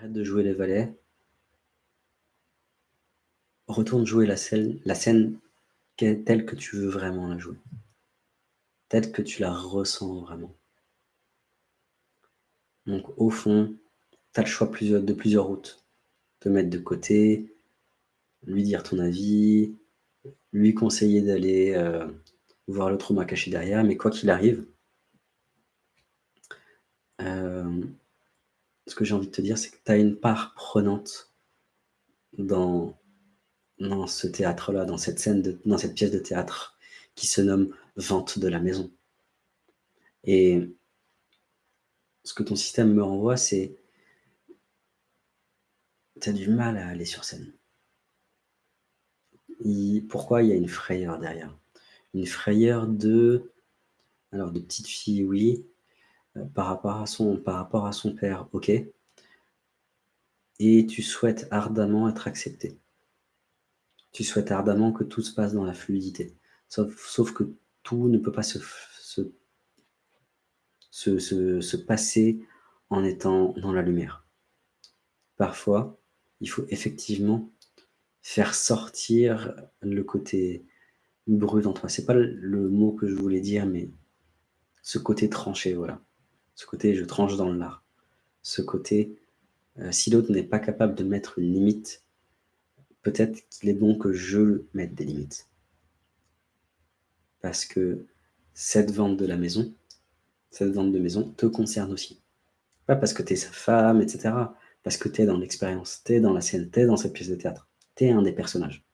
Arrête de jouer les valets. Retourne jouer la scène, telle que tu veux vraiment la jouer. Telle que tu la ressens vraiment. Donc au fond, tu as le choix de plusieurs routes. Te mettre de côté, lui dire ton avis, lui conseiller d'aller euh, voir le trauma caché derrière, mais quoi qu'il arrive, euh, ce que j'ai envie de te dire, c'est que tu as une part prenante dans, ce théâtre-là, dans cette scène, dans cette pièce de théâtre qui se nomme « Vente de la maison ». Et ce que ton système me renvoie, c'est tu as du mal à aller sur scène. pourquoi il y a une frayeur derrière? Une frayeur de... Alors, de petite fille, oui. Euh, par, rapport à son, père, ok? Et tu souhaites ardemment être accepté. Tu souhaites ardemment que tout se passe dans la fluidité. Sauf, que tout ne peut pas se, passer en étant dans la lumière. Parfois, il faut effectivement faire sortir le côté brut en toi. C'est pas le mot que je voulais dire, mais ce côté tranché, voilà. Ce côté je tranche dans le lard. Ce côté, euh, si l'autre n'est pas capable de mettre une limite, peut-être qu'il est bon que je mette des limites. Parce que cette vente de la maison, cette vente de maison te concerne aussi. Pas parce que tu es sa femme, etc. Parce que tu es dans l'expérience, tu es dans la scène, tu es dans cette pièce de théâtre. Tu es un des personnages.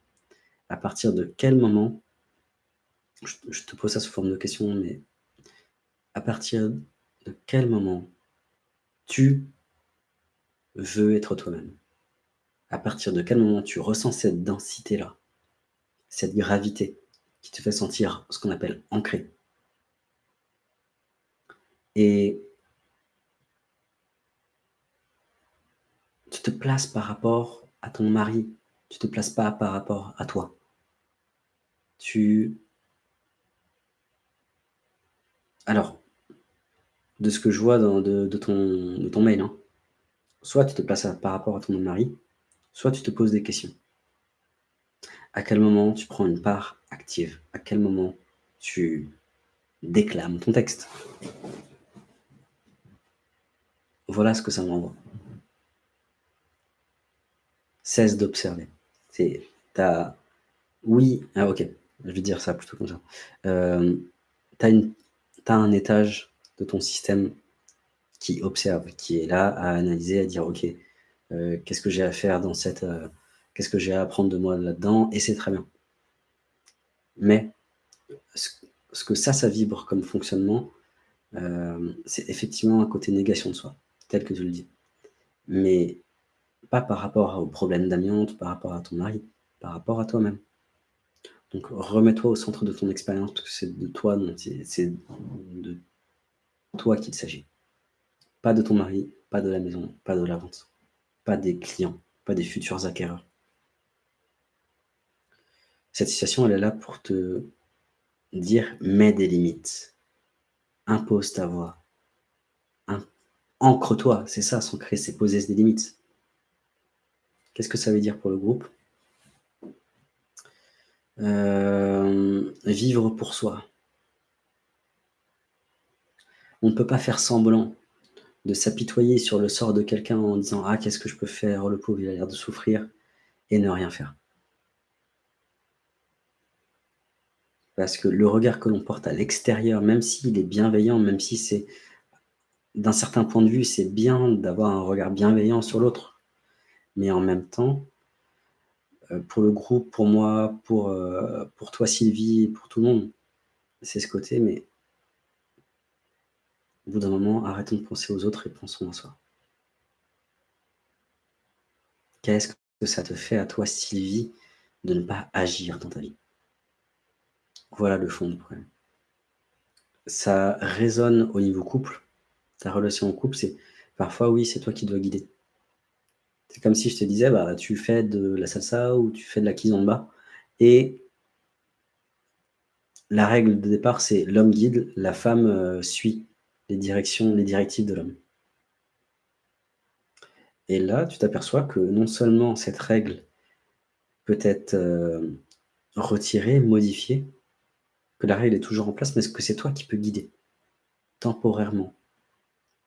À partir de quel moment, je, te pose ça sous forme de question, mais à partir de quel moment tu veux être toi-même À partir de quel moment tu ressens cette densité-là, cette gravité qui te fait sentir ce qu'on appelle ancré et tu te places par rapport à ton mari, tu te places pas par rapport à toi. Tu... Alors, de ce que je vois dans, de, ton, ton mail, hein, soit tu te places par rapport à ton mari, soit tu te poses des questions. À quel moment tu prends une part active? À quel moment tu déclames ton texte? Voilà ce que ça m'envoie. Cesse d'observer. C'est, oui, ah ok, je vais dire ça plutôt comme ça. Euh, t'as, une, un étage de ton système qui observe, qui est là à analyser, à dire ok, euh, qu'est-ce que j'ai à faire dans cette, euh, qu'est-ce que j'ai à apprendre de moi là-dedans, et c'est très bien. Mais ce, que ça, ça vibre comme fonctionnement, c'est effectivement un côté négation de soi tel que tu le dis. Mais pas par rapport au problème d'amiante, par rapport à ton mari, par rapport à toi-même. Donc remets-toi au centre de ton expérience, parce que c'est de toi, c'est de toi qu'il s'agit. Pas de ton mari, pas de la maison, pas de la vente, pas des clients, pas des futurs acquéreurs. Cette situation, elle est là pour te dire, mets des limites, impose ta voix, Ancre-toi, c'est ça, s'ancrer, c'est poser des limites. Qu'est-ce que ça veut dire pour le groupe? Euh, Vivre pour soi. On ne peut pas faire semblant de s'apitoyer sur le sort de quelqu'un en disant « Ah, qu'est-ce que je peux faire Le pauvre, il a l'air de souffrir. » et ne rien faire. Parce que le regard que l'on porte à l'extérieur, même s'il est bienveillant, même si c'est d'un certain point de vue, c'est bien d'avoir un regard bienveillant sur l'autre. Mais en même temps, euh, pour le groupe, pour moi, pour, euh, pour toi Sylvie, pour tout le monde, c'est ce côté, mais au bout d'un moment, arrêtons de penser aux autres et pensons à soi. Qu'est-ce que ça te fait à toi, Sylvie, de ne pas agir dans ta vie? Voilà le fond du problème. Ça résonne au niveau couple, ta relation en couple, c'est parfois, oui, c'est toi qui dois guider. C'est comme si je te disais, bah, tu fais de la salsa ou tu fais de la kizomba. Et la règle de départ, c'est l'homme guide, la femme euh, suit les directions, les directives de l'homme. Et là, tu t'aperçois que non seulement cette règle peut être, heu, retirée, modifiée, que la règle est toujours en place, mais que c'est toi qui peux guider, temporairement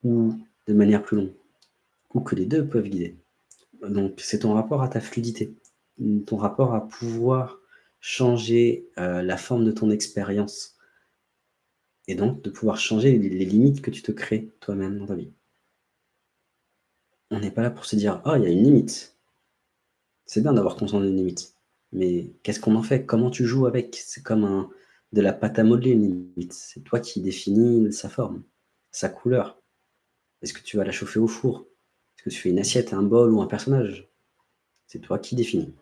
ou de manière plus longue, ou que les 2 peuvent guider. Donc c'est ton rapport à ta fluidité, ton rapport à pouvoir changer, heu, la forme de ton expérience et donc de pouvoir changer les limites que tu te crées toi-même dans ta vie. On n'est pas là pour se dire: «Oh, il y a une limite». C'est bien d'avoir conscience d'une limite, mais qu'est-ce qu'on en fait? Comment tu joues avec? C'est comme un de la pâte à modeler une limite. C'est toi qui définis sa forme, sa couleur. Est-ce que tu vas la chauffer au four? Est-ce que tu fais une assiette, un bol ou un personnage? C'est toi qui définis.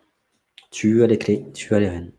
Tu as les clés, tu as les rênes.